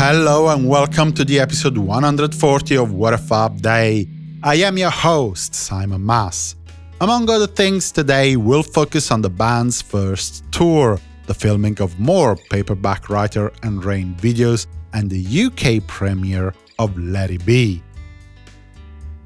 Hello and welcome to the episode 140 of What a Fab Day. I am your host, Simon Mas. Among other things, today we'll focus on the band's first tour, the filming of more Paperback Writer and Rain videos, and the UK premiere of Let It Be.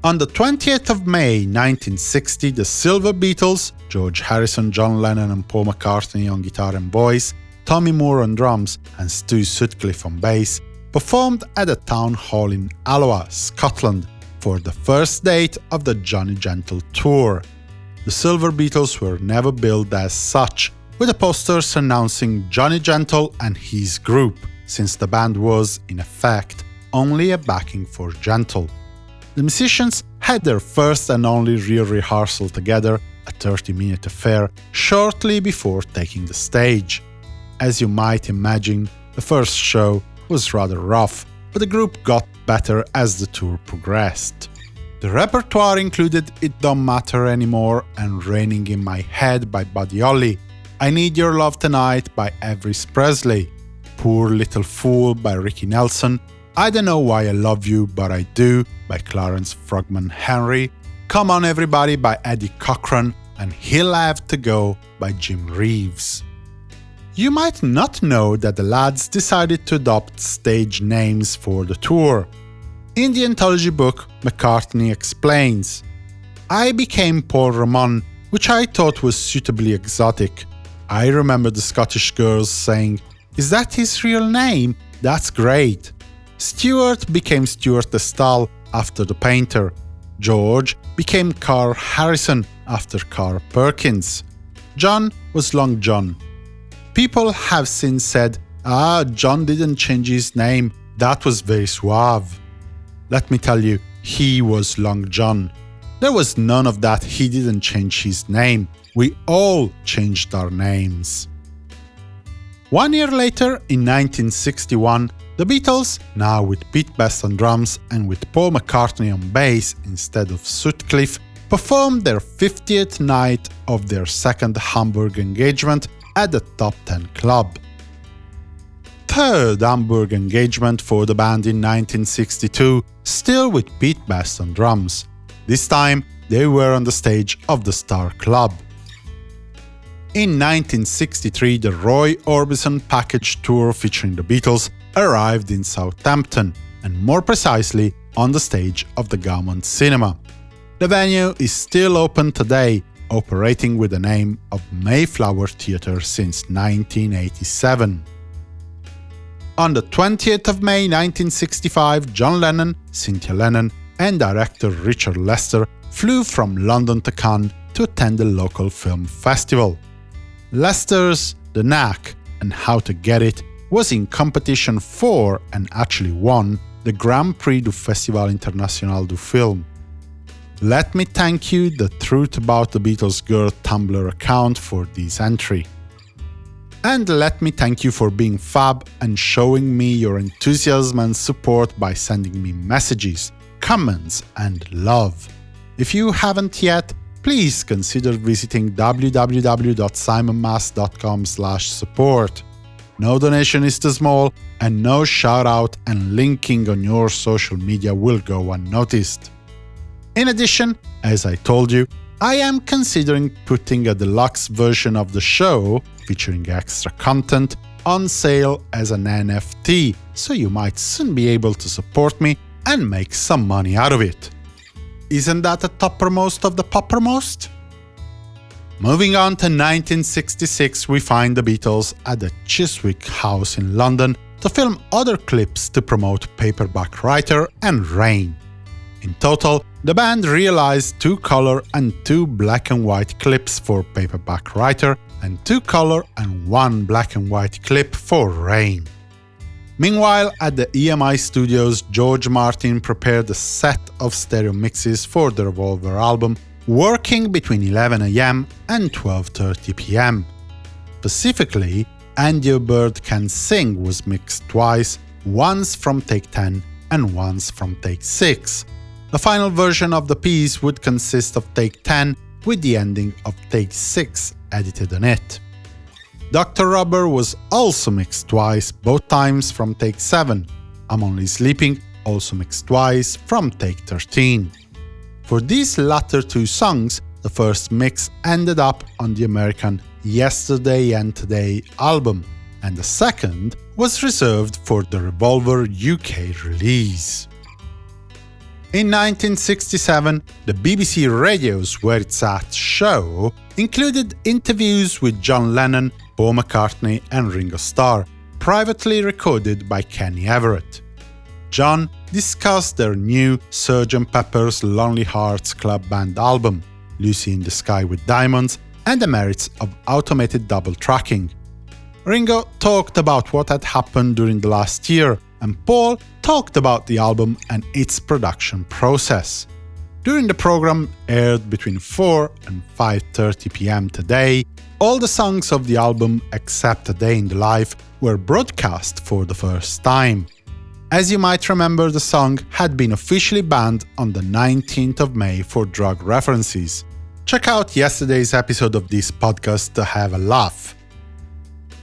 On the 20th of May 1960, the Silver Beatles, George Harrison, John Lennon and Paul McCartney on guitar and voice, Tommy Moore on drums and Stu Sutcliffe on bass, performed at a town hall in Alloa, Scotland, for the first date of the Johnny Gentle tour. The Silver Beatles were never billed as such, with the posters announcing Johnny Gentle and his group, since the band was, in effect, only a backing for Gentle. The musicians had their first and only real rehearsal together, a 30-minute affair, shortly before taking the stage. As you might imagine, the first show was rather rough, but the group got better as the tour progressed. The repertoire included It Don't Matter Anymore and Raining in My Head by Buddy Holly, I Need Your Love Tonight by Elvis Presley, Poor Little Fool by Ricky Nelson, I Don't Know Why I Love You But I Do by Clarence Frogman Henry, Come On Everybody by Eddie Cochran, and He'll Have to Go by Jim Reeves. You might not know that the lads decided to adopt stage names for the tour. In the anthology book, McCartney explains, I became Paul Ramon, which I thought was suitably exotic. I remember the Scottish girls saying, Is that his real name? That's great. Stuart became Stuart de Stael after the painter. George became Carl Harrison after Carl Perkins. John was Long John. People have since said, ah, John didn't change his name, that was very suave. Let me tell you, he was Long John. There was none of that, he didn't change his name. We all changed our names. One year later, in 1961, the Beatles, now with Pete Best on drums and with Paul McCartney on bass instead of Sutcliffe, performed their 50th night of their second Hamburg engagement at the Top 10 Club. Third Hamburg engagement for the band in 1962, still with Pete Best on drums. This time, they were on the stage of the Star Club. In 1963, the Roy Orbison package tour featuring the Beatles arrived in Southampton, and more precisely, on the stage of the Gaumont Cinema. The venue is still open today, operating with the name of Mayflower Theatre since 1987. On the 20th of May 1965, John Lennon, Cynthia Lennon, and director Richard Lester flew from London to Cannes to attend the local film festival. Lester's The Knack and How to Get It was in competition for, and actually won, the Grand Prix du Festival International du Film. Let me thank you, the Truth About the Beatles Girl Tumblr account, for this entry. And let me thank you for being fab and showing me your enthusiasm and support by sending me messages, comments, and love. If you haven't yet, please consider visiting www.simonmas.com support. No donation is too small, and no shoutout and linking on your social media will go unnoticed. In addition, as I told you, I am considering putting a deluxe version of the show, featuring extra content, on sale as an NFT, so you might soon be able to support me and make some money out of it. Isn't that the toppermost of the poppermost? Moving on to 1966, we find the Beatles at the Chiswick House in London to film other clips to promote Paperback Writer and Rain. In total, the band realized two color and two black and white clips for Paperback Writer and two color and one black and white clip for Rain. Meanwhile, at the EMI studios, George Martin prepared a set of stereo mixes for the Revolver album, working between 11am and 12.30 pm. Specifically, And Your Bird Can Sing was mixed twice, once from take 10 and once from take 6, the final version of the piece would consist of take 10 with the ending of take 6 edited on it. Doctor Robert was also mixed twice, both times from take 7, I'm Only Sleeping, also mixed twice, from Take 13. For these latter two songs, the first mix ended up on the American Yesterday and Today album, and the second was reserved for the Revolver UK release. In 1967, the BBC Radio's Where It's At show included interviews with John Lennon, Paul McCartney and Ringo Starr, privately recorded by Kenny Everett. John discussed their new Sgt. Pepper's Lonely Hearts Club Band album, Lucy in the Sky with Diamonds, and the merits of automated double tracking. Ringo talked about what had happened during the last year, and Paul talked about the album and its production process. During the program, aired between 4 and 5.30 pm today, all the songs of the album except A Day in the Life were broadcast for the first time. As you might remember, the song had been officially banned on the 19th of May for drug references. Check out yesterday's episode of this podcast to have a laugh.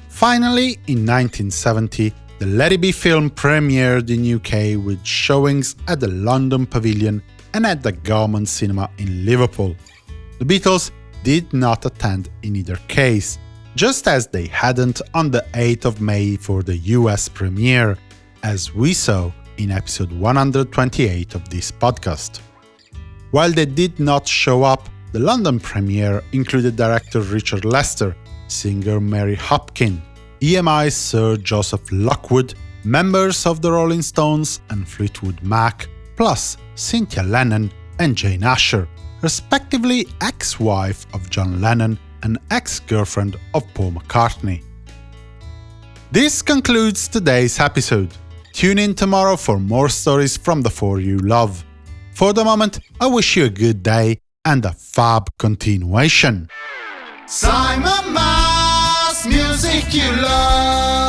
Finally, in 1970, the Let It Be film premiered in UK with showings at the London Pavilion and at the Gaumont Cinema in Liverpool. The Beatles did not attend in either case, just as they hadn't on the 8th of May for the US premiere, as we saw in episode 128 of this podcast. While they did not show up, the London premiere included director Richard Lester, singer Mary Hopkin, EMI's Sir Joseph Lockwood, members of the Rolling Stones and Fleetwood Mac, plus Cynthia Lennon and Jane Asher, respectively ex-wife of John Lennon and ex-girlfriend of Paul McCartney. This concludes today's episode. Tune in tomorrow for more stories from the four you love. For the moment, I wish you a good day and a fab continuation. Simon music you love.